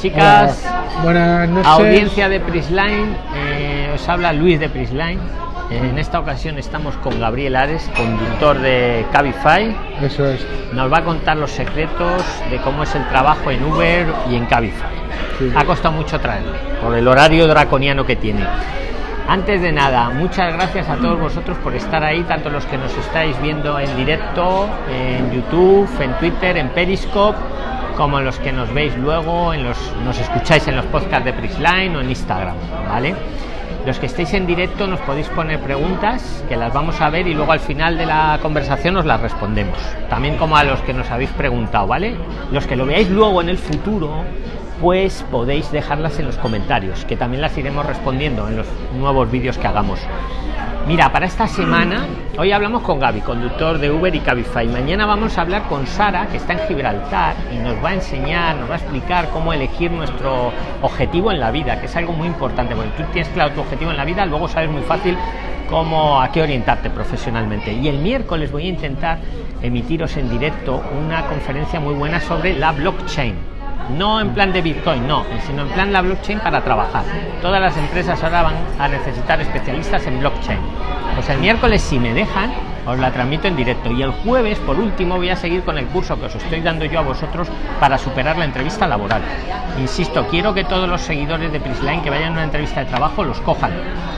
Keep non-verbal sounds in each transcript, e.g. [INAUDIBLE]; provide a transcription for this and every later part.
chicas. Buenas noches. Audiencia de Prisline. Eh, os habla Luis de Prisline. En esta ocasión estamos con Gabriel Ares, conductor de Cabify. Eso es. Nos va a contar los secretos de cómo es el trabajo en Uber y en Cabify. Sí. Ha costado mucho traerle, por el horario draconiano que tiene. Antes de nada, muchas gracias a todos vosotros por estar ahí, tanto los que nos estáis viendo en directo, en YouTube, en Twitter, en Periscope, como los que nos veis luego, en los, nos escucháis en los podcasts de Prisline o en Instagram, ¿vale? Los que estéis en directo nos podéis poner preguntas que las vamos a ver y luego al final de la conversación os las respondemos. También como a los que nos habéis preguntado, ¿vale? Los que lo veáis luego en el futuro, pues podéis dejarlas en los comentarios, que también las iremos respondiendo en los nuevos vídeos que hagamos. Mira, para esta semana, hoy hablamos con Gaby, conductor de Uber y Cabify. Mañana vamos a hablar con Sara, que está en Gibraltar, y nos va a enseñar, nos va a explicar cómo elegir nuestro objetivo en la vida, que es algo muy importante. Porque tú tienes claro tu objetivo en la vida, luego sabes muy fácil cómo a qué orientarte profesionalmente. Y el miércoles voy a intentar emitiros en directo una conferencia muy buena sobre la blockchain no en plan de Bitcoin, no, sino en plan la blockchain para trabajar. Todas las empresas ahora van a necesitar especialistas en blockchain. Pues el miércoles, si me dejan, os la transmito en directo. Y el jueves, por último, voy a seguir con el curso que os estoy dando yo a vosotros para superar la entrevista laboral. Insisto, quiero que todos los seguidores de Prisline que vayan a una entrevista de trabajo los cojan.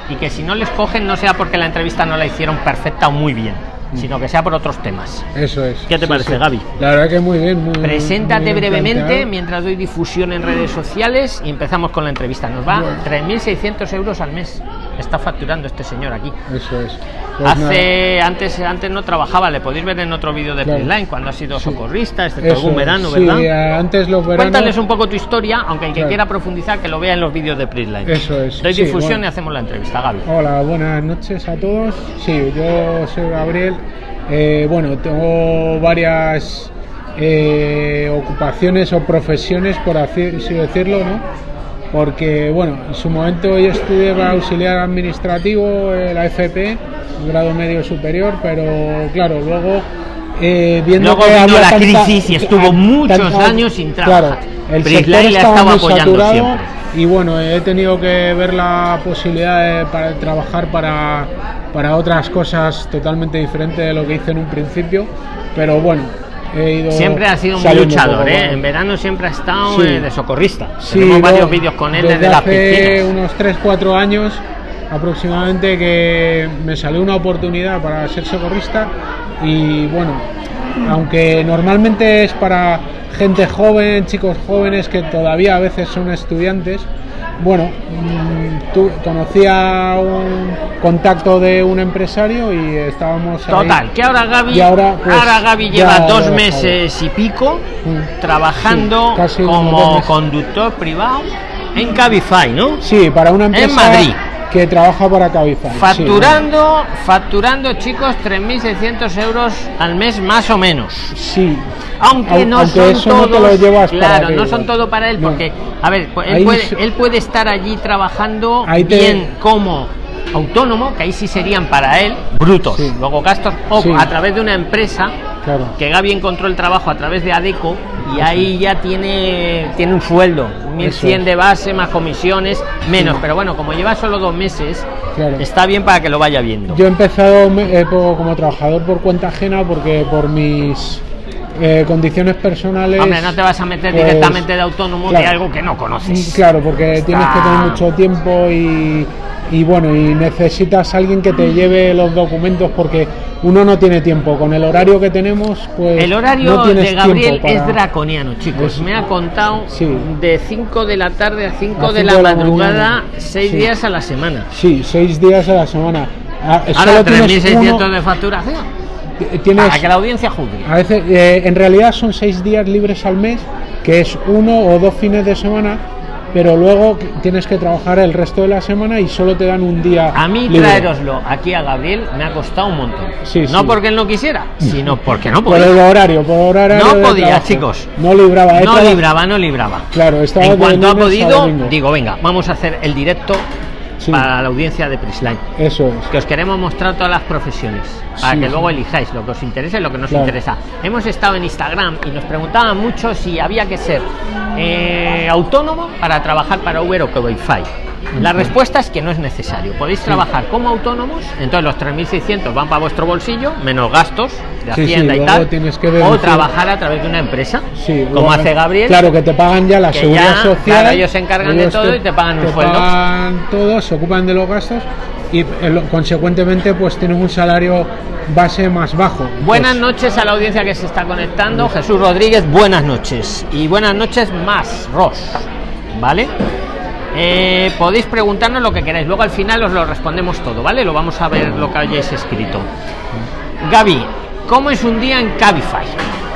Y que si no les cogen, no sea porque la entrevista no la hicieron perfecta o muy bien sino que sea por otros temas. Eso es. ¿Qué te Sí, parece, sí. Gaby? La verdad que muy bien. Muy, Preséntate muy brevemente planteado. mientras doy difusión en redes sociales y empezamos con la entrevista. Nos va Bueno. 3.600 euros al mes. Está facturando este señor aquí. Eso es. Pues Hace antes antes no trabajaba, le podéis ver en otro vídeo de Claro. Cuando ha sido Sí. socorrista, este algún Eso es. verano, Sí, ¿verdad? eh, antes los veranos. Cuéntales un poco tu historia, aunque el que Claro. quiera profundizar que lo vea en los vídeos de Prisline. Eso es, Doy sí, difusión bueno. y hacemos la entrevista, Gaby. Hola, buenas noches a todos. Sí, yo soy Gabriel. Eh, bueno, tengo varias eh, ocupaciones o profesiones, por así decirlo, ¿no? Porque, bueno, en su momento yo estudié para auxiliar administrativo, eh, la FP, grado medio superior, pero claro, luego eh, viendo Luego que vino la tanta- crisis y estuvo ah, muchos tanta- años sin claro, trabajar. el Prisline sector estaba muy apoyando saturado siempre. y bueno, he tenido que ver la posibilidad de para trabajar para, para otras cosas totalmente diferentes de lo que hice en un principio, pero bueno, he ido Siempre ha sido saliendo luchador, ¿eh? En verano siempre ha estado Sí. eh, de socorrista. Sí, Tenemos varios vídeos con él desde, desde las piscinas. unos 3-4 años aproximadamente que me salió una oportunidad para ser socorrista y bueno, aunque normalmente es para gente joven, chicos jóvenes que todavía a veces son estudiantes, bueno, mm, tú conocía un contacto de un empresario y estábamos ahí. Total, que ahora Gaby, Y ahora, pues, ahora Gaby lleva he dos meses y pico Mm. trabajando Sí, como conductor privado en Cabify, ¿no? Sí, para una empresa Madrid. Que trabaja para Cabify. sí, Facturando, facturando chicos 3.600 euros al mes más o menos. Sí. Aunque Au- no aunque son eso no todos, te lo llevas para claro, ti, no son todo para él No. porque, a ver, pues él puede, él puede estar allí trabajando Ahí te- bien como autónomo, que ahí sí serían para él brutos, Sí. luego gastos, o Sí. a través de una empresa Claro. que Gaby encontró el trabajo a través de Adeco y ahí ya tiene, tiene un sueldo, 1100 es. de base más comisiones, menos, pero bueno, como lleva solo dos meses, Claro. está bien para que lo vaya viendo. Yo he empezado eh, como trabajador por cuenta ajena porque por mis eh, condiciones personales. Hombre, no te vas a meter pues, directamente de autónomo de algo que no conoces. Claro, porque tienes que tener mucho tiempo y, y bueno, y necesitas alguien que te lleve los documentos porque uno no tiene tiempo. Con el horario que tenemos, pues. El horario no de Gabriel es draconiano, chicos. Es- Me ha contado Sí. de 5 de la tarde a 5 A de cinco la de la madrugada, mañana. 6 Sí. días a la semana. Sí, seis días a la semana. Ah, Ahora solo tienes 3.600 uno- de facturación. Tienes, Para que la audiencia juzgue. A veces, eh, en realidad son seis días libres al mes, que es uno o dos fines de semana, pero luego tienes que trabajar el resto de la semana y solo te dan un día. A mí libre. traeroslo aquí a Gabriel me ha costado un montón. Sí, no sí. porque él no quisiera, sino porque no Por el podía. horario, por horario. No podía, trabajo. chicos. No libraba. No libraba, no libraba. Claro, estaba En cuanto ha podido, digo, venga, vamos a hacer el directo Sí. para la audiencia de Prisline. Eso es. Que os queremos mostrar todas las profesiones para Sí, que luego elijáis lo que os interese y lo que no os Claro. interesa. Hemos estado en Instagram y nos preguntaban mucho si había que ser eh, autónomo para trabajar para Uber o Cabify. La respuesta es que no es necesario. Podéis trabajar como autónomos, entonces los 3.600 van para vuestro bolsillo, menos gastos de Sí, sí, Hacienda y tal. tienes que o trabajar a través de una empresa, Sí, como hace Gabriel. Claro, que te pagan ya la seguridad ya, social. claro, ellos se encargan de todo y te pagan un sueldo. pagan todo, se ocupan de los gastos y eh, consecuentemente pues tienes un salario base más bajo. Buenas Pues, noches a la audiencia que se está conectando. Jesús Rodríguez, buenas noches. Y buenas noches más, Ross. ¿Vale? Eh, podéis preguntarnos lo que queráis. Luego al final os lo respondemos todo, ¿vale? Lo vamos a ver lo que hayáis escrito. Gaby, ¿cómo es un día en Cabify?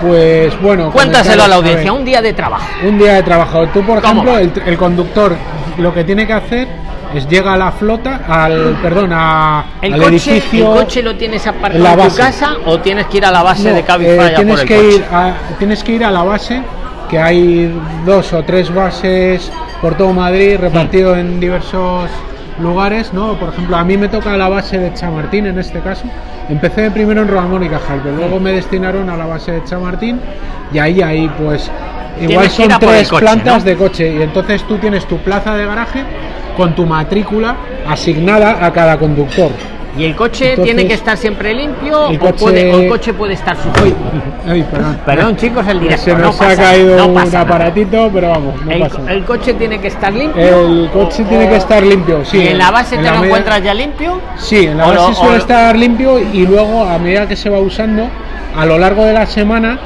Pues bueno. Cuéntaselo a la audiencia, ver, un día de trabajo. un día de trabajo. Tú, por ¿Cómo ejemplo, el, el conductor lo que tiene que hacer es llega a la flota, al perdón, a, ¿El al coche, edificio. ¿El coche lo tienes aparcado en tu casa o tienes que ir a la base No, de Cabify eh, a tienes por el que coche? ir a, tienes que ir a la base que hay dos o tres bases por todo Madrid repartido en diversos lugares no por ejemplo a mí me toca la base de Chamartín en este caso. Empecé primero en Rodamón y Cajal pero luego me destinaron a la base de Chamartín y ahí ahí pues igual son tres coche, plantas ¿no? de coche y entonces tú tienes tu plaza de garaje con tu matrícula asignada a cada conductor ¿Y el coche Entonces, tiene que estar siempre limpio el o, coche- puede- o el coche puede estar sucio? Ay, perdón. Perdón, chicos, el directo. Se no nos ha pasa- caído no un nada. aparatito, pero vamos, no el, pasa. el coche tiene que estar limpio. El coche o- tiene que estar limpio, sí. ¿Y en la base te la lo encuentras ya limpio? Sí, en la lo- base o suele lo- estar limpio y luego a medida que se va usando, a lo largo de la semana,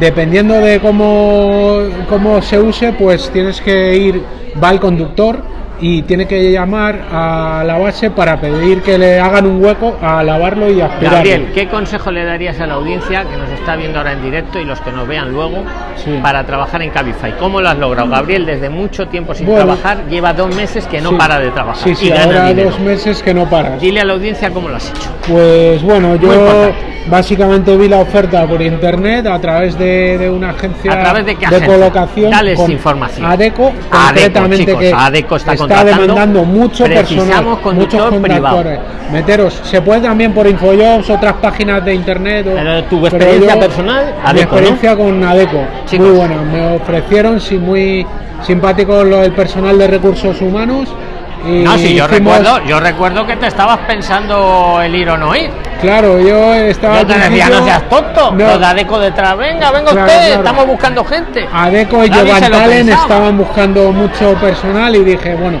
dependiendo de cómo, cómo se use, pues tienes que ir, va el conductor y tiene que llamar a la base para pedir que le hagan un hueco a lavarlo y aspirarlo. Gabriel, ¿qué consejo le darías a la audiencia que nos está viendo ahora en directo y los que nos vean luego Sí. para trabajar en Cabify? ¿Cómo lo has logrado? Gabriel, desde mucho tiempo sin Bueno. trabajar, lleva dos meses que no Sí. para de trabajar Sí, sí, y ahora dos meses que no paras. Dile a la audiencia cómo lo has hecho. Pues bueno, yo básicamente vi la oferta por internet a través de, de una agencia ¿A través de qué agencia? colocación. Dales con información. ADECO, ADECO, chicos, que ADECO está está demandando mucho personal, muchos contractores. Meteros, se puede también por Infojobs, otras páginas de internet. o- tu experiencia yo- personal, mi ADECO, ¿no? experiencia con ADECO, Chicos. muy buena. Me ofrecieron, sí, muy simpático lo del personal de recursos humanos. Y No, sí, yo recuerdo, yo recuerdo que te estabas pensando el ir o no ir. Claro, yo estaba. Yo te decía, no seas tonto, No. los de Adeco detrás, venga, venga Claro, usted, claro. estamos buscando gente. Adeco y pensaba. estaban buscando mucho personal y dije, bueno,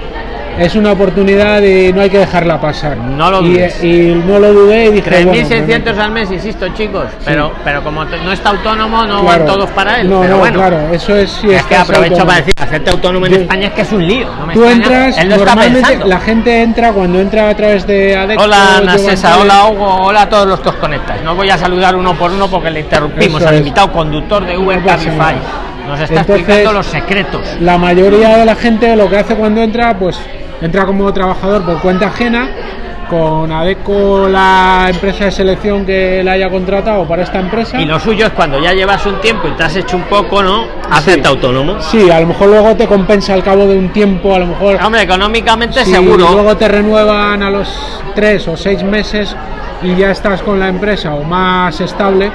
es una oportunidad y no hay que dejarla pasar. No lo dudes. y no lo dudé y dije, bueno, 3.600 bueno, al mes, insisto, chicos, pero, pero como no está autónomo, no claro. van todos para él. No, pero no, bueno, claro, eso es si es que aprovecho autónomo. para decir, hacerte autónomo en Yo- España es que es un lío. No me Tú extraña, entras, él lo está normalmente pensando. la gente entra cuando entra a través de Adeco. Hola Nasesa, hola Hugo, hola a todos los que os conectáis. No voy a saludar uno por uno porque le interrumpimos al invitado conductor de Uber Cabify. Nos está Entonces, explicando los secretos. La mayoría de la gente lo que hace cuando entra, pues entra como trabajador por cuenta ajena, con Adeco la empresa de selección que la haya contratado para esta empresa. Y lo suyo es cuando ya llevas un tiempo y te has hecho un poco, ¿no? Hacerte autónomo. Sí, a lo mejor luego te compensa al cabo de un tiempo, a lo mejor Hombre, económicamente seguro. luego te renuevan a los tres o seis meses y ya estás con la empresa o más estable,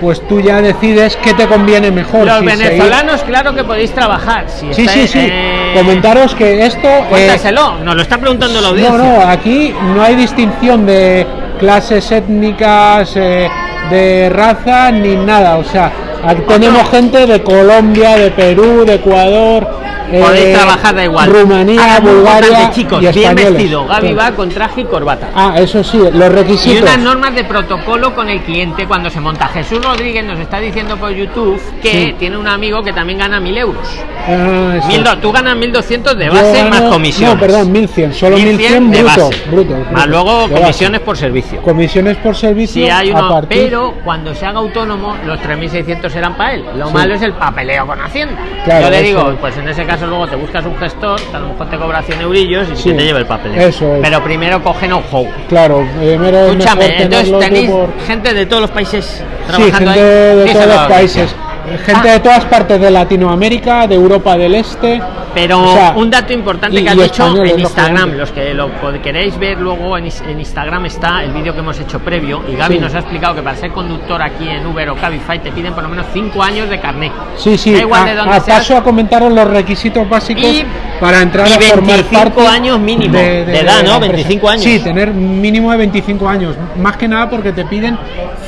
pues tú ya decides qué te conviene mejor. Los si seguir- venezolanos, claro que podéis trabajar. Si Sí, estáis, sí, sí. eh, Comentaros que esto... eh, Cuéntaselo, nos lo está preguntando la audiencia. No, no, aquí no hay distinción de clases étnicas, eh, de raza, ni nada. O sea, aquí tenemos gente de Colombia, de Perú, de Ecuador. Podéis eh, trabajar, da igual. Rumanía, Bulgaria. importante, chicos, y bien vestido. Gaby Sí. va con traje y corbata. Ah, eso sí, los Y requisitos. unas normas de protocolo con el cliente cuando se monta. Jesús Rodríguez nos está diciendo por YouTube que Sí. tiene un amigo que también gana 1000 euros. Ah, eso. Mil do- tú ganas 1200 de base gano- más comisiones. No, perdón, 1100, solo 1100 de brutos, base. brutos, Más brutos, luego comisiones por servicio. Comisiones por servicio Si hay a uno, partir- pero cuando se haga autónomo, los 3.600 serán para él. Lo Sí. malo es el papeleo con Hacienda. Claro, Yo le eso digo, es. pues en ese caso luego te buscas un gestor, que a lo mejor te cobra 100 eurillos y Sí, que te lleve el papeleo. eso es. Pero primero coge know-how. Claro, primero es Escúchame, entonces tenéis por- gente de todos los países Sí, trabajando gente ahí. de todos los audiencia. Gente de todas partes de Latinoamérica, de Europa del Este, Pero O sea, un dato importante y- que dicho españoles, en Instagram, lógicamente. los que lo queréis ver luego en, en Instagram está el vídeo que hemos hecho previo y Gaby Sí. nos ha explicado que para ser conductor aquí en Uber o Cabify te piden por lo menos 5 años de carnet. Sí, sí, Da igual de a, dónde a seas. paso a comentaros los requisitos básicos Y- para entrar y a formar 25 parte años mínimo de edad, ¿no? la empresa. 25 años. Sí, tener mínimo de 25 años, más que nada porque te piden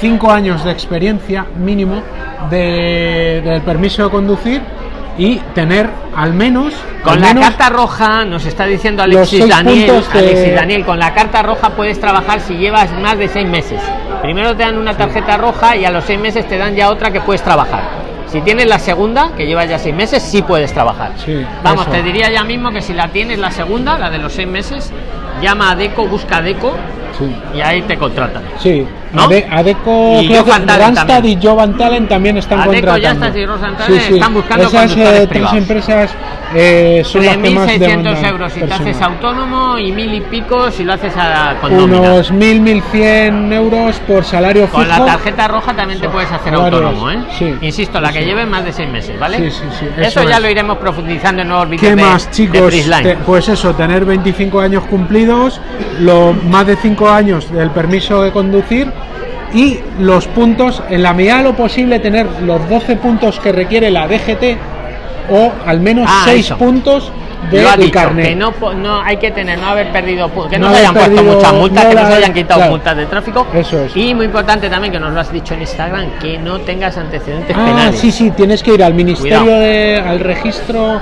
5 años de experiencia mínimo de, del permiso de conducir y tener al menos Con al la carta roja nos está diciendo Alexis seis Daniel, de- Alexis Daniel, con la carta roja puedes trabajar si llevas más de 6 meses. Primero te dan una tarjeta roja y a los 6 meses te dan ya otra que puedes trabajar. Si tienes la segunda, que llevas ya 6 meses, sí puedes trabajar. Sí, Vamos, eso. te diría ya mismo que si la tienes la segunda, la de los 6 meses, llama a Deco, busca a Deco Sí. y ahí te contratan. Sí, ¿No? Ade- Adeco, Y Jovan Randstad también. y Jovan Talent también están Adeco, contratando. Randstad y Rosan Talent están buscando Esas conductores eh, tres empresas eh, son las que más 3.600 demandan euros si te personal. haces autónomo y mil y pico si lo haces a, con. Unos 1.000, 1.100 euros por salario fijo. Con la tarjeta roja también te Son puedes hacer salarios, autónomo, ¿eh? sí, Insisto, la que sí. lleve más de seis meses, ¿vale? Sí, sí, sí, Eso, eso ya es. lo iremos profundizando en nuevos vídeos ¿Qué de, más, chicos? Te- pues eso, tener 25 años cumplidos, lo, más de 5 años del permiso de conducir y los puntos, en la medida de lo posible, tener los 12 puntos que requiere la DGT o al menos Ah, 6 eso. puntos de Lo ha el dicho, carnet. que no, no hay que tener, no haber perdido, que no, No se hayan puesto muchas multas, no que no se hayan quitado claro. multas de tráfico. Eso es. Y muy importante también que nos lo has dicho en Instagram, que no tengas antecedentes Ah, penales. sí, sí, tienes que ir al ministerio Cuidado. de, al registro,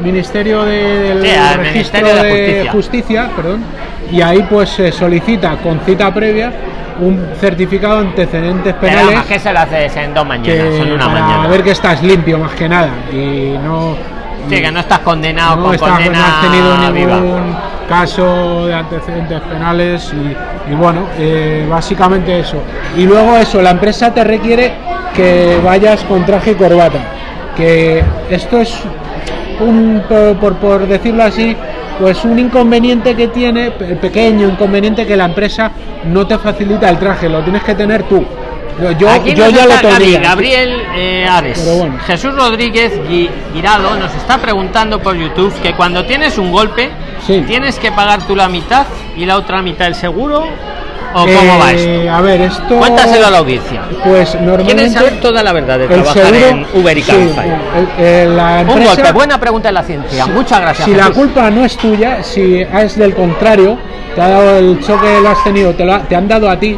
ministerio de, del Sí, registro Ministerio de de Justicia. justicia, perdón, y ahí pues se solicita con cita previa un certificado de antecedentes Pero penales vamos, que se lo haces en dos mañanas, que en una para mañana. ver que estás limpio más que nada y no Sí, que no estás condenado no, con estás- no condena has tenido viva. ningún caso de antecedentes penales y, y bueno, eh, básicamente eso. Y luego eso, la empresa te requiere que vayas con traje y corbata. Que esto es un, por- por decirlo así, pues un inconveniente que tiene, pe- pequeño inconveniente que la empresa no te facilita el traje, lo tienes que tener tú. Yo, yo, Aquí yo nos ya lo tendría. Gabriel eh, Ares. Bueno. Jesús Rodríguez Guirado nos está preguntando por YouTube que cuando tienes un golpe, Sí. ¿tienes que pagar tú la mitad y la otra mitad el seguro? ¿O cómo va Eh, esto? A ver, esto. Cuéntaselo a la audiencia. Pues ¿Quieren normalmente. saber toda la verdad de trabajar seguro- en Uber y sí, el- el- la Un empresa- golpe, buena pregunta de la ciencia. Muchas gracias. Si la culpa no es tuya, si es del contrario, te ha dado el choque, lo has tenido, te, lo ha- te han dado a ti,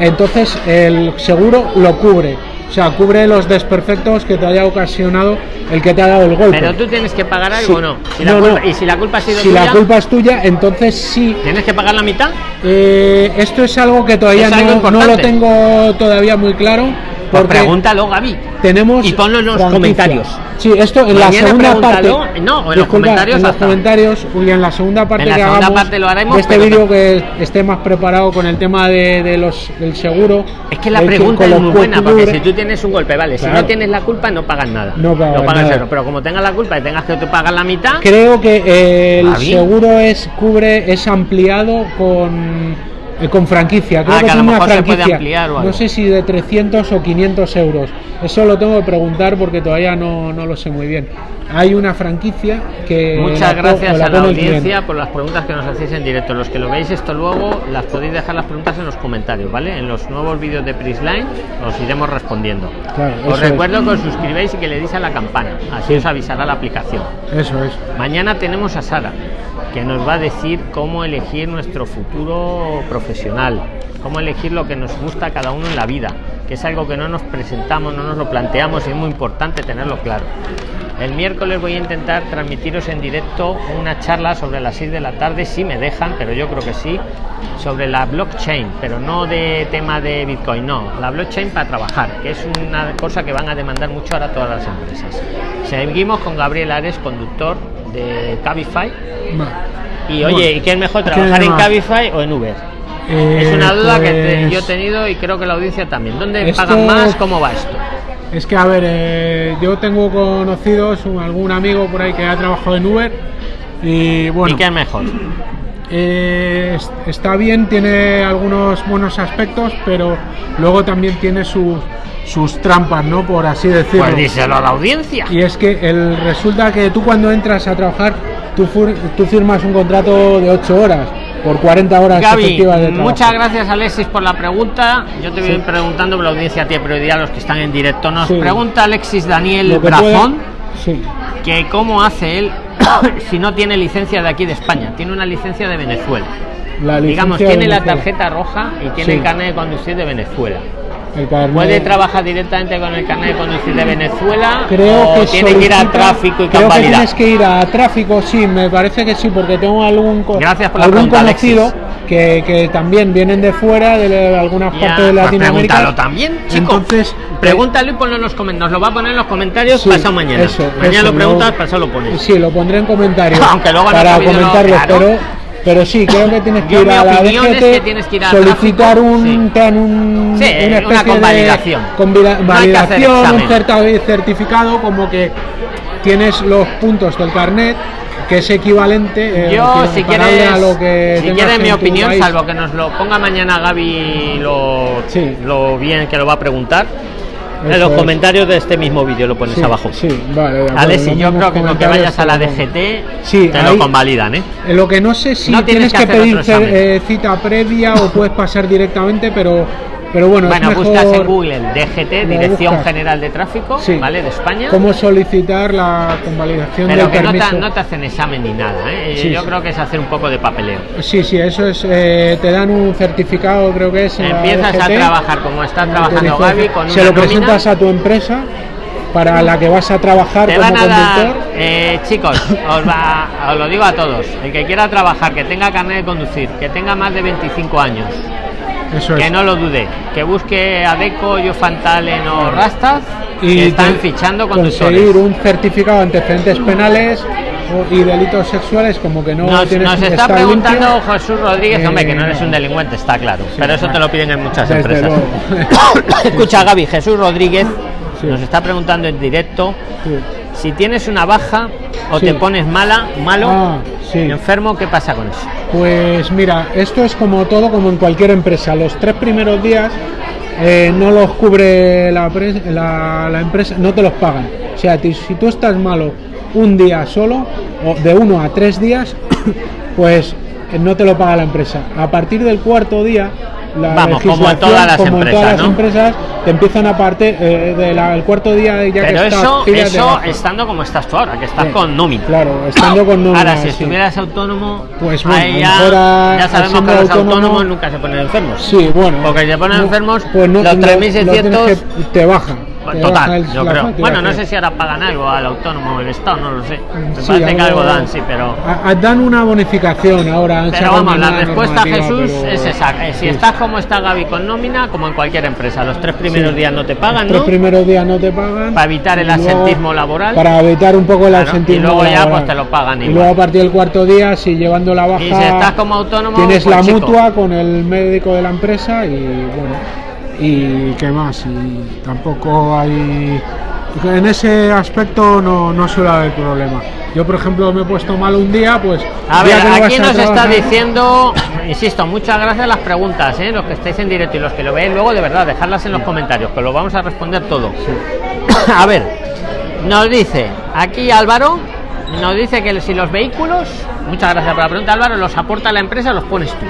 entonces el seguro lo cubre. O sea, cubre los desperfectos que te haya ocasionado el que te ha dado el golpe. Pero tú tienes que pagar algo Sí. o no. Si No, culpa- no. Y si la culpa ha sido si tuya, la culpa es tuya, entonces sí. ¿tienes que pagar la mitad? Eh, esto es algo que todavía no, no lo tengo todavía muy claro. Pues pregúntalo, Gaby. tenemos Y ponlo en los franquicia. comentarios. Sí, esto en la segunda parte. No, en los comentarios en los hasta. comentarios y en la segunda parte En la que segunda hagamos parte lo haremos, de este vídeo que esté más preparado con el tema de, de los del seguro. Es que la pregunta es muy buena, porque si tú tienes un golpe, vale, si no tienes la culpa no pagas nada. No pagas pagas nada. cero, pero como tengas la culpa y tengas que pagar la mitad, Creo que eh, el seguro es cubre es ampliado con eh, con franquicia. Creo Ah, que, que a lo tiene una mejor se puede franquicia. ampliar o algo. no sé si de 300 o 500 euros. Eso lo tengo que preguntar porque todavía no, no lo sé muy bien. Hay una franquicia que muchas gracias la a la audiencia por las preguntas que nos hacéis en directo. Los que lo veis esto luego, las podéis dejar las preguntas en los comentarios, ¿vale? En los nuevos vídeos de Prisline os iremos respondiendo. Claro, os eso es. recuerdo que os suscribáis y que le deis a la campana, así os avisará la aplicación. Eso es. Mañana tenemos a Sara, que nos va a decir cómo elegir nuestro futuro profesional, cómo elegir lo que nos gusta a cada uno en la vida, que es algo que no nos presentamos, no nos lo planteamos y es muy importante tenerlo claro. El miércoles voy a intentar transmitiros en directo una charla sobre las 6 de la tarde, si me dejan, pero yo creo que sí, sobre la blockchain, pero no de tema de Bitcoin, no, la blockchain para trabajar, que es una cosa que van a demandar mucho ahora todas las empresas. Seguimos con Gabriel Ares, conductor de Cabify. Y oye, ¿y qué es mejor, ¿qué trabajar en? Cabify o en Uber? Eh, es una duda que te- pues, yo he tenido y creo que la audiencia también. ¿Dónde Esto- pagan más? ¿Cómo va esto? Es que, a ver, eh, yo tengo conocidos, un- algún amigo por ahí que ha trabajado en Uber y bueno, ¿Y qué es mejor? eh, es- está bien, tiene algunos buenos aspectos, pero luego también tiene sus, sus trampas, ¿no? Por así decirlo. Pues díselo a la audiencia. Y es que el, resulta que tú cuando entras a trabajar, tú, tú firmas un contrato de 8 horas por 40 horas Gaby, efectivas de trabajo. muchas gracias Alexis por la pregunta. Yo te voy Sí. preguntando, pero la audiencia tiene prioridad, los que están en directo. Nos Sí. pregunta Alexis Daniel Brazón Sí. que cómo hace él [COUGHS] si no tiene licencia de aquí de España, tiene una licencia de Venezuela. La Digamos, licencia tiene de la tarjeta roja y tiene el carnet de conducir de Venezuela. El carnet- ¿Puede trabajar directamente con el carnet de conducir de Venezuela? Creo o que tiene que ir a tráfico y creo que tienes que ir a tráfico, sí, me parece que sí, porque tengo algún Gracias por algún pregunta, conocido que, que también vienen de fuera, de, de algunas Ya, partes de pues Latinoamérica. pregúntalo también, chico. Entonces, Pregúntalo y ponlo en los comentarios. Nos lo va a poner en los comentarios Sí, pasado mañana. eso, mañana eso, lo preguntas, pasado lo pones. Sí, lo pondré en comentarios [LAUGHS] Aunque luego para no, comentarlo, claro. pero, pero sí, creo que tienes que Yo ir mi a la es DGT, que tienes que ir a solicitar tráfico, un, sí. un, Sí, una una especie convalidación. de convida- No validación, un certificado como que tienes los puntos del carnet que es equivalente eh, Yo, si quieres, a lo que si quieres mi opinión, país. salvo que nos lo ponga mañana Gaby lo, Sí. lo bien que lo va a preguntar, en los comentarios de este mismo vídeo lo pones Sí, abajo. sí, vale, Alexis, los yo creo que con que vayas a la. DGT Sí, te ahí- lo convalidan, ¿eh? Eh, Lo que no sé si No tienes tienes, que que, pedir eh, cita previa o puedes pasar directamente, pero, pero bueno, Bueno, es mejor buscas en Google DGT, Dirección buscas. General de Tráfico, Sí. ¿vale? De España. cómo solicitar la convalidación Pero del que no permiso. te, no te hacen examen ni nada, ¿eh? Sí, Yo sí. creo que es hacer un poco de papeleo. Sí, sí, eso es. eh, te dan un certificado, creo que es. Empiezas a trabajar como está trabajando. Gaby con Se una lo presentas a tu empresa para la que vas a trabajar Te como van a dar, conductor. eh, chicos, os, va- os lo digo a todos, el que quiera trabajar, que tenga carnet de conducir, que tenga más de 25 años, Eso que es. no lo dude, que busque a Deco, yo Fantalen o Rastas, que y están fichando conseguir conductores. un certificado de antecedentes penales y delitos sexuales como que no Nos, tienes nos que está preguntando limpio. Jesús Rodríguez, hombre, que no Eh, eres un delincuente, está claro, pero eso te lo piden en muchas empresas. [COUGHS] Escucha, Gaby, Jesús Rodríguez Sí. nos está preguntando en directo Sí. Si tienes una baja o Sí. te pones mala, malo, Ah, sí. enfermo, ¿qué pasa con eso? Pues mira, esto es como todo, como en cualquier empresa. Los tres primeros días eh, no los cubre la, la- la empresa, no te los pagan. O sea, si tú estás malo un día solo, o de uno a tres días, [COUGHS] pues eh, no te lo paga la empresa. A partir del cuarto día, la Vamos, como todas las como empresas, todas las ¿no? empresas, te empiezan a partir del cuarto día ya Pero que estás, eso, de eso estando como estás tú ahora, que estás Sí, con nómina. Claro, estando con nómina. Ahora, si sí. estuvieras autónomo, Pues bueno, ya, a- ya sabemos que los autónomo- autónomos nunca se ponen enfermos. Sí, bueno. Porque si se ponen no, enfermos, pues no, los lo- 3.600 lo tienes que- te baja. Total, yo creo. Bueno, no sé si ahora pagan algo al autónomo el Estado, no lo sé. Me Sí, parece que algo dan, sí, pero. a- a- dan una bonificación ahora. Pero vamos, la respuesta, Jesús, pero- es esa. Eh, Si sí. estás como está Gaby con nómina, como en cualquier empresa, los tres primeros Sí. días no te pagan, Los ¿no? primeros días no te pagan. Para evitar el luego- absentismo laboral. Para evitar un poco el Claro, absentismo y luego ya, laboral. pues, te lo pagan Y luego a partir del cuarto día, si llevando la baja. Y si estás como autónomo, Tienes pues, la chico. mutua con el médico de la empresa y bueno. Y qué más. Y tampoco hay. En ese aspecto no, no suele haber problema. Yo, por ejemplo, me he puesto mal un día, pues. A ver, aquí nos está diciendo, insisto, muchas gracias las preguntas, ¿eh? los que estáis en directo y los que lo veis luego, de verdad, dejadlas en los comentarios, que lo vamos a responder todo. [COUGHS] A ver, nos dice aquí Álvaro, nos dice que si los vehículos, muchas gracias por la pregunta Álvaro, los aporta la empresa los pones tú.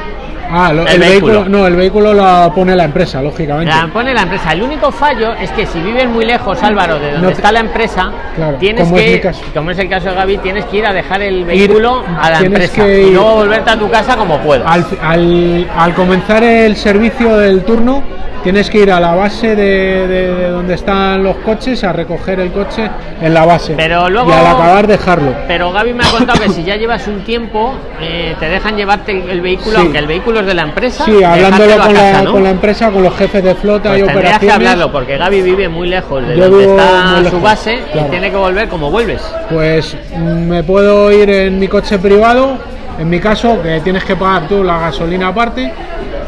Ah, lo- El el, vehículo. vehículo. No, el vehículo lo pone la empresa, lógicamente. La pone la empresa. El único fallo es que si vives muy lejos, Álvaro, de donde No te- está la empresa, Claro, tienes como es que, caso. como es el caso de Gaby, tienes que ir a dejar el vehículo a la empresa que y ir- luego volverte a tu casa como puedas. Al, al- al comenzar el servicio del turno, tienes que ir a la base de, de- de donde están los coches a recoger el coche en la base. Pero luego- Y al acabar, dejarlo. Pero Gaby me ha contado que [LAUGHS] si ya llevas un tiempo, eh, te dejan llevarte el, el vehículo, Sí. aunque el vehículo es de la empresa. Sí, hablándolo con, casa, la, ¿no? con la empresa, con los jefes de flota Pues y tendrías que operaciones. hablarlo, porque Gaby vive muy lejos de Yo donde está su base claro. y tiene que volver como vuelves. Pues mm, me puedo ir en mi coche privado, en mi caso, que tienes que pagar tú la gasolina aparte,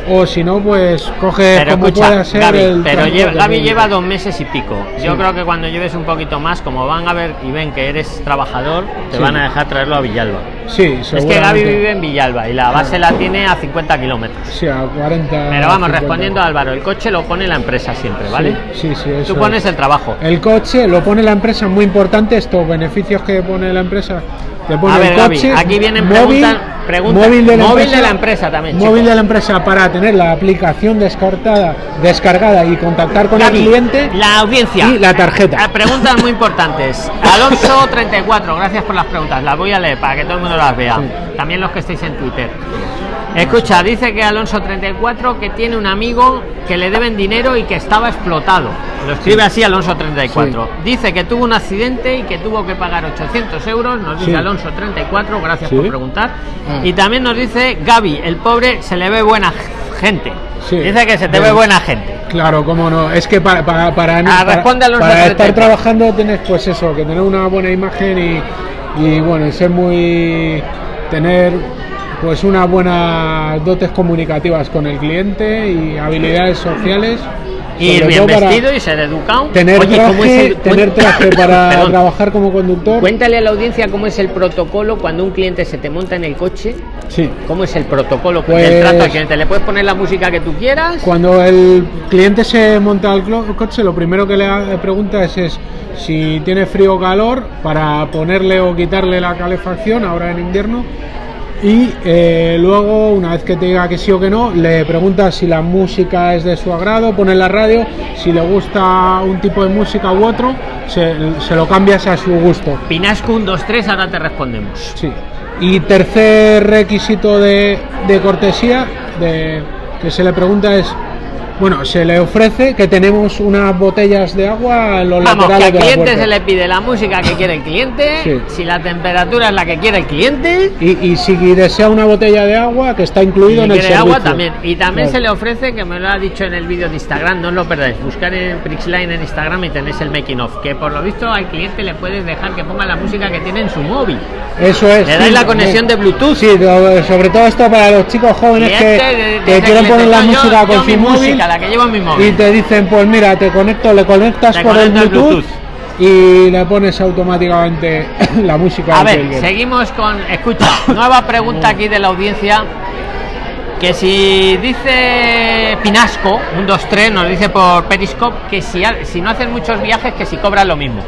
o si no, pues coge Pero como escucha, pueda ser Gaby, el pero lleva, Gaby lleva dos meses y pico. Yo creo que cuando lleves un poquito más, como van a ver y ven que eres trabajador, te Sí. van a dejar traerlo a Villalba. Sí, Es que Gaby vive en Villalba y la base la tiene a 50 kilómetros. Sí, a 40. Pero vamos, 50. respondiendo a Álvaro, el coche lo pone la empresa siempre, ¿vale? Sí, sí, sí, eso Tú pones es. el trabajo. El coche lo pone la empresa, muy importante estos beneficios que pone la empresa. Te pone A ver, el Gaby, aquí vienen preguntas- preguntas- móvil, de la, móvil empresa, de la empresa también, Móvil chicos. de la empresa para tener la aplicación descartada, descargada y contactar con Gaby, el cliente. la audiencia. y la tarjeta. Preguntas muy importantes. [LAUGHS] Alonso 34, gracias por las preguntas. Las voy a leer para que todo el mundo las vea. Sí. También los que estéis en Twitter. Escucha, dice que Alonso 34 que tiene un amigo que le deben dinero y que estaba explotado. Lo escribe así Alonso 34. Dice que tuvo un accidente y que tuvo que pagar 800 euros. Nos dice Sí. Alonso 34, gracias Sí. por preguntar. Ah. Y también nos dice Gaby, el pobre se le ve buena gente. Sí. Dice que se te ve buena gente. Claro, cómo no. Es que para, para, para, Ah, para- para estar 34. trabajando tienes pues eso, que tener una buena imagen y, y bueno, y ser muy tener pues una buena dotes comunicativas con el cliente y habilidades sociales. Ir bien vestido y ser educado. tener Oye, ¿cómo es traje, el- tener traje [COUGHS] para trabajar como conductor. Cuéntale a la audiencia cómo es el protocolo cuando un cliente se te monta en el coche. Sí. ¿Cómo es el protocolo Pues- del trato al cliente? ¿Le puedes poner la música que tú quieras? Cuando el cliente se monta al coche, lo primero que le pregunta es, es si tiene frío o calor para ponerle o quitarle la calefacción ahora en invierno. Y eh, luego, una vez que te diga que sí o que no, le pregunta si la música es de su agrado, pone la radio, si le gusta un tipo de música u otro, se, se lo cambias a su gusto. Pinasco 1, 2, 3, ahora te respondemos. Sí. Y tercer requisito de, de cortesía de, que se le pregunta es, bueno, se le ofrece que tenemos unas botellas de agua en los Vamos, que laterales al de la cliente se le pide la música que quiere el cliente, Sí. si la temperatura es la que quiere el cliente, Y, y si desea una botella de agua, que está incluido si en el servicio. agua también. Y también Claro. se le ofrece, que me lo ha dicho en el vídeo de Instagram, no os lo perdáis, buscar en Prixline en Instagram y tenéis el making of, que por lo visto al cliente le puedes dejar que ponga la música que tiene en su móvil. Eso es. Le sí, dais la sí. conexión de Bluetooth. Sí, sobre todo esto para los chicos jóvenes que, Cliente de- de que ese quieren cliente, poner la yo- música con su móvil la que llevo en mi móvil. y te dicen, pues mira, te conecto, le conectas Te por el conecto el Bluetooth, y le pones automáticamente [COUGHS] la música. A ver, seguimos con. Escucha, [COUGHS] nueva pregunta aquí de la audiencia. Que si dice Pinasco, un 2, 3, nos dice por Periscope que si, si no hacen muchos viajes, que si cobran lo mismo.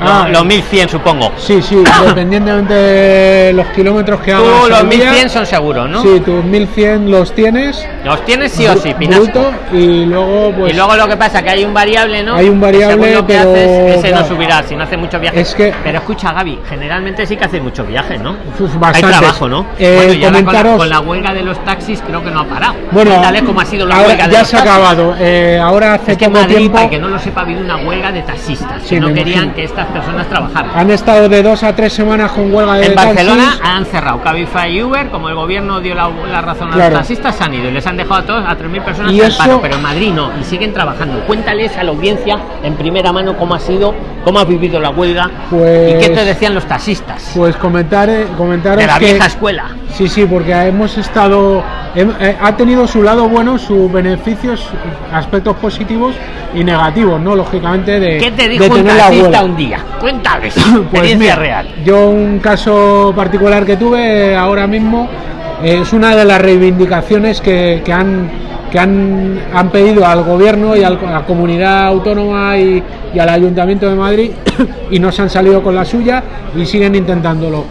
Ah. Lo- los 1100, supongo. Sí, sí, [COUGHS] dependientemente de los kilómetros que hagas. Tú los al día, 1100 son seguros, ¿no? Sí, tus 1100 los tienes. Los tienes sí o sí, Pinasco. y luego, pues. y luego lo que pasa que hay un variable, ¿no? Hay un Que variable, según lo que pero, haces, ese no subirá si no hace muchos viajes. Es que- Pero escucha, Gaby, generalmente sí que hace muchos viajes, ¿no? Hay trabajo, ¿no? Eh, bueno, con la, comentaros- con la huelga de los taxis creo que no ha parado. Bueno, Cuéntale cómo ha sido la ahora huelga de ya los se ha acabado. Eh, ahora hace Es que en poco Madrid, tiempo para que no lo sepa, ha habido una huelga de taxistas, Sí, que no querían imagino. que estas personas trabajaran. han estado de dos a tres semanas con huelga de En Barcelona taxis. han cerrado Cabify y Uber, como el gobierno dio la, la razón a Claro. los taxistas, se han ido y les han dejado a todos, a 3.000 personas Y en eso- paro, pero en Madrid no, y siguen trabajando. Cuéntales a la audiencia en primera mano cómo ha sido, cómo ha vivido la huelga Pues- y qué te decían los taxistas Pues comentar, comentaros de la que vieja escuela. sí, sí, porque hemos estado eh, ha tenido su lado bueno, sus beneficios, aspectos positivos y negativos, no lógicamente de ¿Qué te de dijo un tener la taxista un día? Cuéntales, [LAUGHS] Pues mira, real. Yo un caso particular que tuve ahora mismo es una de las reivindicaciones que, que han que han, han pedido al gobierno y al- a la comunidad autónoma y, y al ayuntamiento de Madrid [COUGHS] y no se han salido con la suya y siguen intentándolo.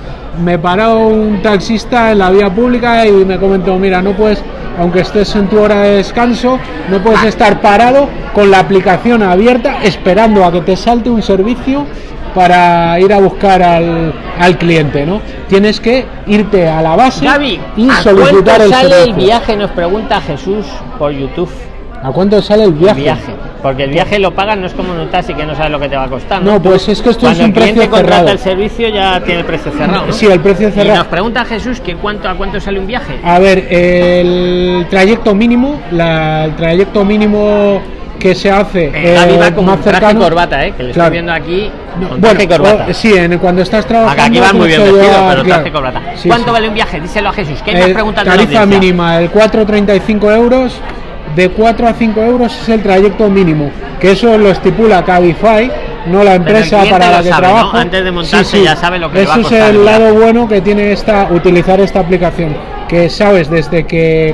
Me paró un taxista en la vía pública y me comentó, mira, no puedes, aunque estés en tu hora de descanso, no puedes estar parado con la aplicación abierta esperando a que te salte un servicio para ir a buscar al, al cliente, ¿no? Tienes que irte a la base Gaby, y ¿a solicitar cuánto el sale servicio. el viaje? Nos pregunta Jesús por YouTube. ¿A cuánto sale el viaje? Viaje. Porque el viaje lo pagan, no es como en un taxi que no sabes lo que te va a costar. No, pues es que esto Cuando es un el cliente precio contrata cerrado. el servicio ya tiene el precio cerrado. ¿no? Sí, el precio Y cerrado. nos pregunta Jesús que cuánto a cuánto sale un viaje. A ver, el trayecto mínimo, la- el trayecto mínimo que se hace Eh, va eh, con más y cercano. corbata, ¿eh? Que le Claro. estoy viendo aquí No, con bueno, traje y corbata. o- sí, en, cuando estás trabajando. Acá aquí van muy bien mucho vestidos, llevar, pero traje y corbata. Sí, ¿Cuánto sí. vale un viaje? Díselo a Jesús. ¿Qué Eh, la tarifa mínima, el 4,35 euros. De 4 a 5 euros es el trayecto mínimo, que eso lo estipula Cabify, no la empresa para la que sabe, ¿no? trabajo. Antes de montarse ya sabe lo que le Eso va a costar es el lado bueno que tiene esta utilizar esta aplicación, que sabes desde que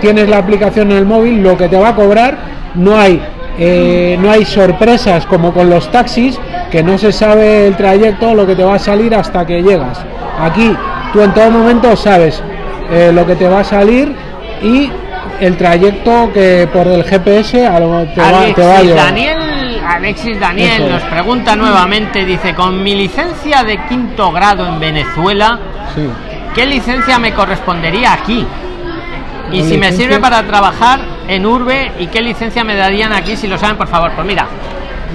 tienes la aplicación en el móvil lo que te va a cobrar, no hay eh, no hay sorpresas como con los taxis, que no se sabe el trayecto, lo que te va a salir hasta que llegas. Aquí tú en todo momento sabes eh, lo que te va a salir y el trayecto que por el GPS a lo- te, va, te va a Alexis llevar. Daniel, Alexis Daniel Eso nos pregunta nuevamente, dice, con mi licencia de quinto grado en Venezuela, Sí. ¿qué licencia me correspondería aquí? Y si me sirve para trabajar en Urbe, ¿y qué licencia me darían aquí si lo saben, por favor? Pues mira,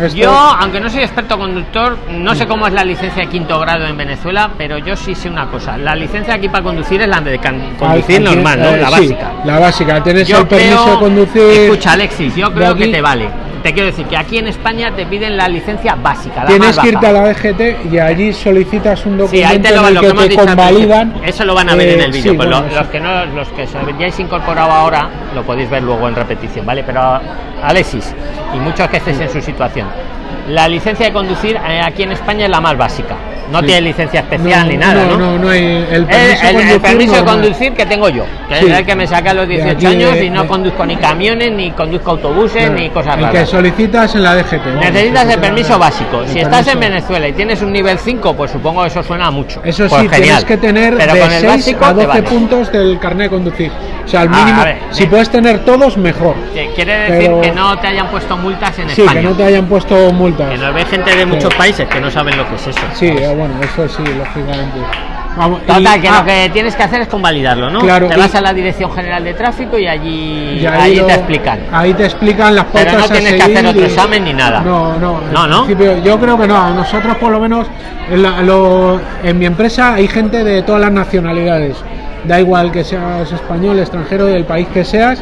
Esto- yo, aunque no soy experto conductor, no sé cómo es la licencia de quinto grado en Venezuela, pero yo sí sé una cosa. La licencia aquí para conducir es la de can- conducir normal, ¿no? eh, La sí, básica. la básica. Tienes Yo el permiso creo- de conducir. Escucha, Alexis, yo creo que te vale. Te quiero decir que aquí en España te piden la licencia básica. La Tienes que irte a la DGT y allí solicitas un Sí, ahí documento te lo, en lo el que te dicho al convalidan. Eso lo van a ver en Eh, el vídeo. sí, pues bueno, los que no, los que os habéis incorporado ahora, lo podéis ver luego en repetición, ¿vale? Pero Alexis, y muchos que estéis en su situación, la licencia de conducir eh, aquí en España es la más básica. No Sí. tiene licencia especial no, ni nada, ¿no? No, no, hay el El, permiso, el- el de conducir permiso de conducir que tengo yo, que Sí. es el que me saca a los De 18 aquí años y no de- conduzco ni camiones, ni conduzco autobuses, ni cosas el raras. que solicitas en la DGT. Necesitas el permiso básico. el Si estás en. Venezuela y tienes un nivel 5, pues supongo que eso suena mucho. Eso Pues sí, tienes genial. que tener Pero de con el 6 básico a te 12 vale. puntos del carnet de conducir. O sea, al Ah, mínimo, a ver, si puedes tener todos, mejor. Quiere decir Pero- que no te hayan puesto multas en Sí, España. que no te hayan puesto multas. Que nos ve gente de muchos países que no saben lo que es eso. Sí, eh, bueno, eso sí, lógicamente. Vamos, y- Total, que ah, lo que tienes que hacer es convalidarlo, ¿no? Claro, te y- vas a la Dirección General de Tráfico y allí, y ahí lo- te explican. Ahí te explican las Pero pautas no a tienes que hacer otro y- examen ni nada. No, no. No, ¿no? yo creo que no. Nosotros, por lo menos, en, la- lo- en mi empresa hay gente de todas las nacionalidades. Da igual que seas español, extranjero, del país que seas.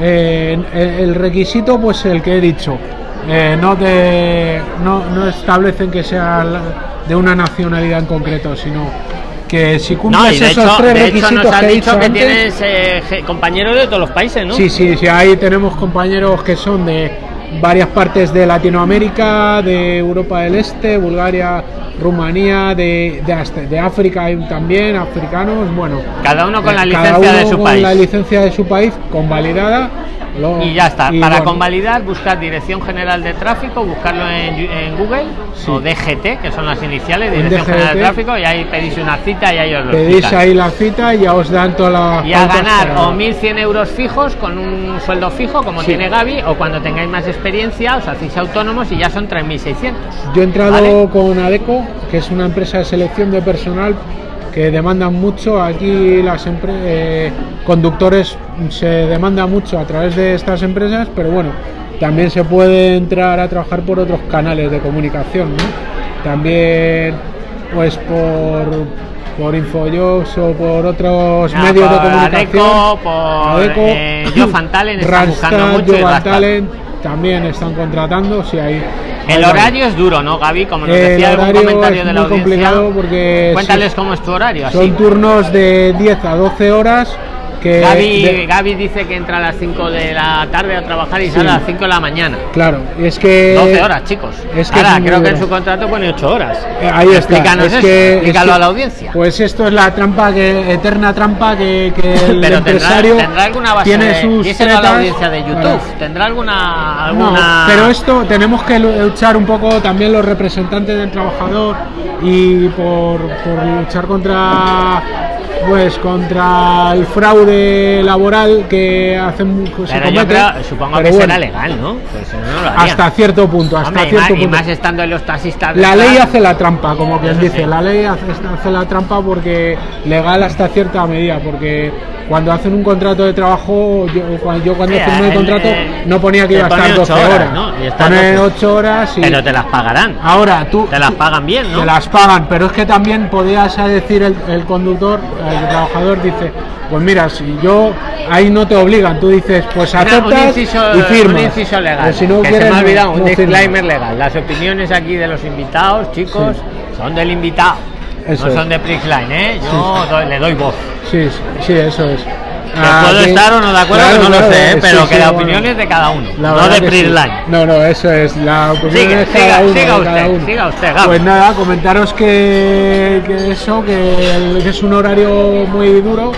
Eh, el, el requisito, pues el que he dicho. Eh, no, te, no, no establecen que sea de una nacionalidad en concreto, sino que si cumples No, y de esos hecho, tres de hecho requisitos nos has que dicho que antes, tienes eh, compañeros de todos los países, ¿no? Sí, sí, sí, ahí tenemos compañeros que son de varias partes de Latinoamérica, de Europa del Este, Bulgaria, Rumanía, de, de, de África también, africanos, bueno. Cada uno con la eh, licencia cada de uno su con país. la licencia de su país, convalidada. Lo- Y ya está. y Para bueno, convalidar, buscar Dirección General de Tráfico, buscarlo en, en Google Sí. o DGT, que son las iniciales, En Dirección General de DGT. Tráfico, y ahí pedís una cita y ahí os lo Pedís explican. ahí la cita y ya os dan toda la. Y a ganar o 1.100 euros fijos con un sueldo fijo, como Sí. tiene Gaby, o cuando tengáis más experiencia, os hacéis autónomos y ya son 3.600. Yo he entrado ¿Vale? con ADECO, que es una empresa de selección de personal que demandan mucho. Aquí las eh, conductores se demanda mucho a través de estas empresas, pero bueno, también se puede entrar a trabajar por otros canales de comunicación, ¿no? También, pues por por Infojobs o por otros Ah, medios de comunicación. Adeco, por, eh, Job and Talent [LAUGHS] están buscando mucho también están contratando, si hay El horario es duro, ¿no, Gaby? Como nos decía algún comentario es de la muy audiencia. complicado porque Cuéntales sí, cómo es tu horario. Así. son turnos de 10 a 12 horas que Gaby, de- Gaby dice que entra a las 5 de la tarde a trabajar y sale a las 5 de la mañana. claro es que 12 horas, chicos. es que Ahora, es creo que en su contrato pone 8 horas. eh, ahí está Explícanos es eso, que, explícalo es que- a la audiencia. pues esto es la trampa que eterna trampa que, que [LAUGHS] el Pero empresario tendrá alguna base tiene de, sus a la tretas audiencia de YouTube. ¿Tendrá alguna, No, alguna pero esto tenemos que luchar un poco también los representantes del trabajador y por, por luchar contra pues contra el fraude laboral que hacen se Pero yo comete. creo, supongo que bueno, será legal, ¿no? Pues no, lo hasta cierto punto, hasta Hombre, y, cierto y punto. más estando en los taxistas. La ley hace la trampa, como quien dice. sí. La ley hace, hace la trampa porque legal hasta cierta medida, porque cuando hacen un contrato de trabajo, yo, cuando, yo cuando Sí, firmé el contrato eh, no ponía que iba a estar ponen 12 ocho horas, horas. ¿no? Y estás Pone 12. 8 horas y Pero te las pagarán. ahora tú Te las pagan bien, ¿no? te las pagan, pero es que también podías decir el, el conductor, el trabajador dice, pues mira, si yo ahí no te obligan, tú dices, pues aceptas un inciso, y un firmas. inciso legal. Si no que quieres, se me ha olvidado, un no disclaimer legal. Las opiniones aquí de los invitados, chicos, son del invitado. Eso no es. son de Prixline, ¿eh? Yo doy- le doy voz. Sí, sí, sí, eso es. Que puedo estar o no de acuerdo, claro, que no claro, lo sé, ¿eh? sí, pero sí, que la bueno. opinión es de cada uno, La no de que sí. Prixline. No, no, eso es. La opinión Siga, es cada siga, uno, siga de cada usted, uno. siga usted. Pues nada, comentaros que, que eso, que, el- que es un horario muy duro.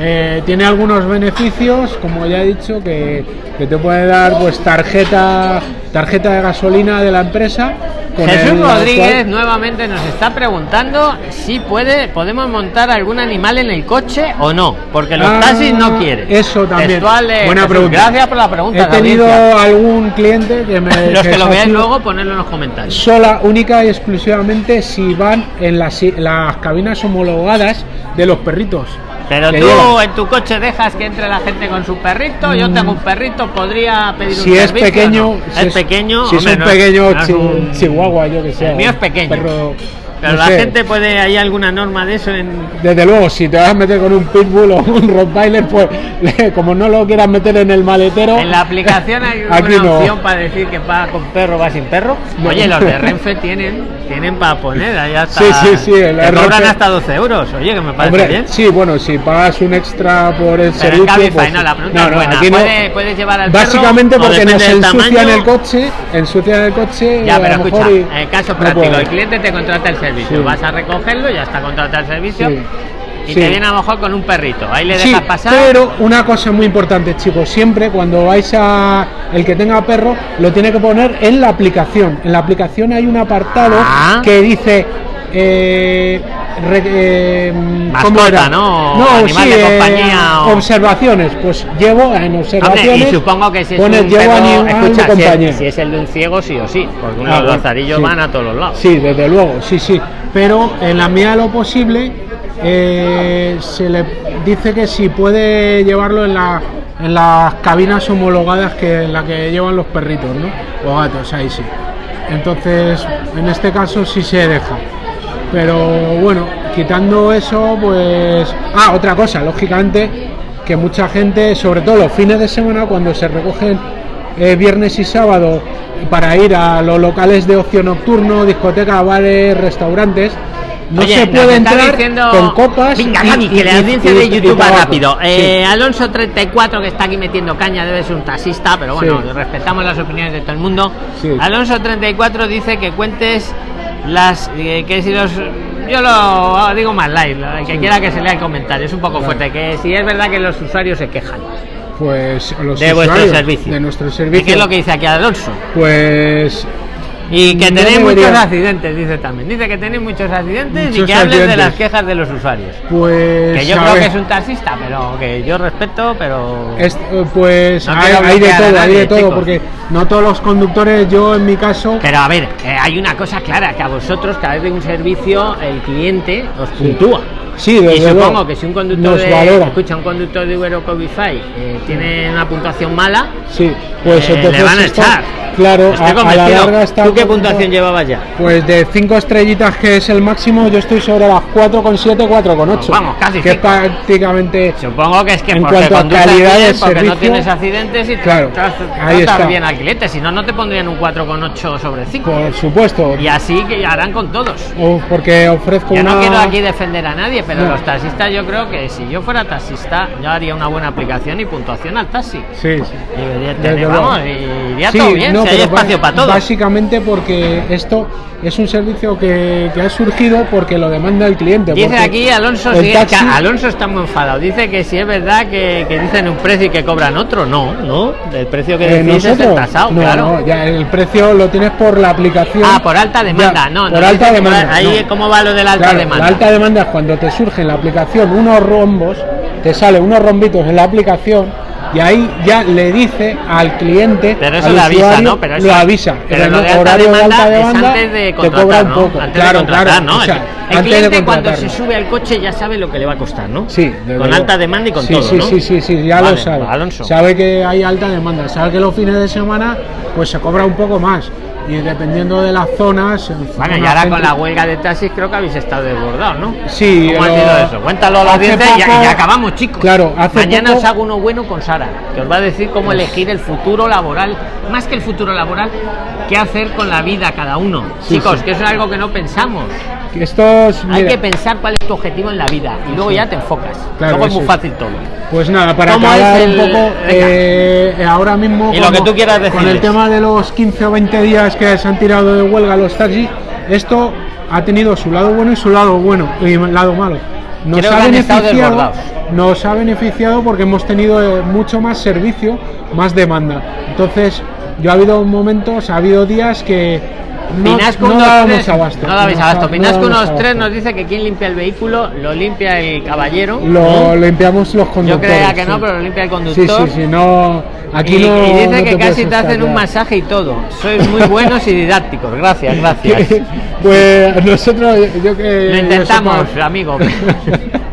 eh, tiene algunos beneficios, como ya he dicho, que, que te puede dar pues tarjeta tarjeta de gasolina de la empresa. Con Jesús el Rodríguez cual- nuevamente nos está preguntando si puede, podemos montar algún animal en el coche o no, porque los Ah, taxis no quieren. Eso también. De Buena Jesús. pregunta. Gracias por la pregunta. He tenido audiencia. algún cliente que me. [LAUGHS] Los que lo así, luego, ponerlo en los comentarios. sola, única y exclusivamente si van en las, las cabinas homologadas de los perritos. Pero que tú en tu coche dejas que entre la gente con su perrito. Yo tengo un perrito, podría pedir un Si es servicio, pequeño, ¿no? si es pequeño, si hombre, es un pequeño no es un- chihuahua, yo que sé. El mío es un pequeño. perro, Pero no la sé. gente puede, ¿hay alguna norma de eso en, Desde luego, si te vas a meter con un pitbull o un rottweiler, pues [LAUGHS] como no lo quieras meter en el maletero. En la aplicación hay [LAUGHS] Aquí una no. opción para decir que va con perro, va sin perro. No. Oye, los de [LAUGHS] Renfe tienen, tienen para poner, ahí hasta. Sí, sí, sí, el te cobran Renfe- hasta 12 euros. Oye, que me parece Hombre, bien. sí, bueno, si pagas un extra por el Pero en servicio. Cabify, pues, no, la pregunta es buena. aquí no. ¿Puede- puedes llevar al Básicamente perro porque nos ensucian el coche, ensucian el coche. Ya, pero escucha, y- eh, caso no práctico, el cliente te contrata el servicio, Sí. vas a recogerlo, ya está contratado el servicio, Sí. y te viene a lo mejor con un perrito, ahí le dejas pasar. pero una cosa muy importante, chicos, siempre cuando vais a el que tenga perro lo tiene que poner en la aplicación. En la aplicación hay un apartado Ah. que dice eh, re- eh, ¿cómo Mascota, era? ¿no? Animal de compañía o- observaciones. Pues llevo en Hombre, observaciones. y supongo que si es pones, un llevo perro, animal de escucha, si es, si es el de un ciego, sí o sí, porque Ah, unos lazarillos sí. van a todos los lados. Sí, desde luego, sí, sí. Pero en la medida de lo posible eh, se le dice que si puede llevarlo en, la, en las cabinas homologadas que en la que llevan los perritos, ¿no? O gatos, ahí sí. Entonces, en este caso sí se deja. Pero bueno, quitando eso, pues... Ah, otra cosa, lógicamente, que mucha gente, sobre todo los fines de semana, cuando se recogen eh, viernes y sábado para ir a los locales de ocio nocturno, discotecas, bares, restaurantes, no Oye, se puede entrar diciendo- con copas. Venga, Gaby, y- que la audiencia de YouTube va rápido. Sí. Eh, Alonso34, que está aquí metiendo caña, debe ser un taxista, pero bueno, Sí. respetamos las opiniones de todo el mundo. Sí. Alonso34 dice que cuentes las. eh, que si los. Yo lo digo más live, el que Sí. quiera que se lea el comentario, es un poco fuerte. Que si es verdad que los usuarios se quejan Pues los de vuestro servicio. De nuestro ¿Y servicio. qué es lo que dice aquí Alonso? Pues Y que tenéis muchos accidentes, dice también. Dice que tenéis muchos accidentes y que hables de las quejas de los usuarios. Pues Que yo creo ver, que es un taxista, pero que yo respeto, pero. es- eh, pues No hay, de todo, hay de todo, chicos. porque no todos los conductores, yo en mi caso, Pero a ver, eh, hay una cosa clara, que a vosotros cada vez de un servicio el cliente os puntúa. sí, Y desde supongo luego, que si un conductor de, escucha, un conductor de Uber o eh, tiene una puntuación mala, Sí, pues eh, entonces le van a echar. Claro, a, a la larga está ¿Tú qué puntuación llevabas ya? Pues de 5 estrellitas que es el máximo, yo estoy sobre las 4,7, 4,8. Vamos, casi Que es prácticamente Supongo que es que En porque cuanto a calidad bien, porque no servicio, tienes accidentes y claro, tratas ahí está. bien al cliente, si no, no te pondrían un 4,8 sobre 5. por supuesto, Y así que harán con todos. porque ofrezco Yo una no quiero aquí defender a nadie, pero No. los taxistas yo creo que si yo fuera taxista, yo haría una buena aplicación y puntuación al taxi. Sí, sí. Y luego. vamos, y iría Sí, todo bien, no, si hay espacio para todos. Básicamente porque esto es un servicio que, que ha surgido porque lo demanda el cliente. Dice aquí Alonso, sí, taxi- que Alonso está muy enfadado. Dice que si es verdad que, que dicen un precio y que cobran otro. No, no. El precio que eh, es el tasado, no, claro. no, ya el precio lo tienes por la aplicación. Ah, por alta demanda. Ya, no, por alta demanda. Ahí, no. ¿cómo va lo de la alta Claro, demanda? La alta demanda es cuando te surge en la aplicación unos rombos, te salen unos rombitos en la aplicación y ahí ya le dice al cliente, Pero eso al le avisa, ¿no? Pero eso- lo avisa. pero En lo el de alta horario de demanda alta es demanda antes de te contratar, cobra un poco. Antes de claro, claro. ¿no? o sea, el antes de cliente cuando se sube al coche ya sabe lo que le va a costar, ¿no? Sí, con luego. alta demanda y con sí, todo, sí, ¿no? Sí, sí, sí, ya Vale, lo sabe. Alonso. Sabe que hay alta demanda, sabe que los fines de semana pues se cobra un poco más. Y dependiendo de las zonas. Bueno, y ahora gente- con la huelga de taxis creo que habéis estado desbordados, ¿no? Sí, ¿Cómo ha sido eso? Cuéntalo a y ya, poco- y ya acabamos, chicos. Claro, hace Mañana poco- os hago uno bueno con Sara, que os va a decir cómo elegir el futuro laboral, más que el futuro laboral, qué hacer con la vida cada uno. Sí, chicos, sí. que eso es algo que no pensamos. Estos, Hay mira, que pensar cuál es tu objetivo en la vida y luego ya te enfocas. Claro, luego es muy fácil todo. Pues nada, para ¿Cómo acabar es un el- poco, eh, ahora mismo Y lo que tú quieras con el tema de los 15 o 20 días que se han tirado de huelga los taxis, esto ha tenido su lado bueno y su lado bueno y lado malo. Nos Creo ha beneficiado, nos ha beneficiado porque hemos tenido eh, mucho más servicio, más demanda. Entonces, yo ha habido momentos, ha habido días que Pinasco no 1, dábamos 3, abasto. No dabais No abasto. no Pinasco 1, 3 abasto. nos dice que quien limpia el vehículo lo limpia el caballero. Lo ¿no? limpiamos los Yo conductores. creía que no, sí. pero lo limpia el Sí, conductor. sí, sí, no. Aquí y, no. y dice no que te casi te hacen un masaje y todo. Sois muy buenos y didácticos. Gracias, [LAUGHS] gracias. pues nosotros, yo que. Lo yo intentamos, amigo. [LAUGHS]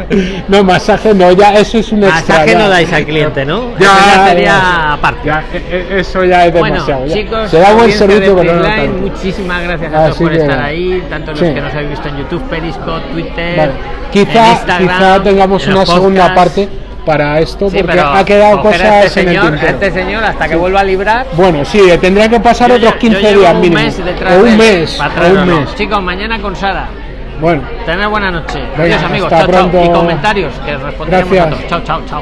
[LAUGHS] no, masaje no, ya eso es un extra. Masaje ya. no dais al cliente, ¿no? Ya, Eso ya sería ya. aparte. E- e- eso ya es Bueno, demasiado. ya. chicos, Se da buen servicio, pero no muchísimas gracias a todos Así por estar ahí, tanto los sí. que nos habéis visto en YouTube, Periscope, Twitter, Vale. en Quizá, Instagram, quizá tengamos en una los segunda parte para esto, Sí, porque ha quedado cosas este en el señor, tintero. este señor hasta que vuelva a librar. Bueno, sí, tendría que pasar Yo otros ya- 15 yo días un mínimo. mes o un mes, o un mes. Chicos, mañana con Sara. Bueno, Tened buena noche. Venga, Adiós amigos. hasta Chao, chao. Y comentarios que responderemos a Gracias. todos. Chao, chao, chao.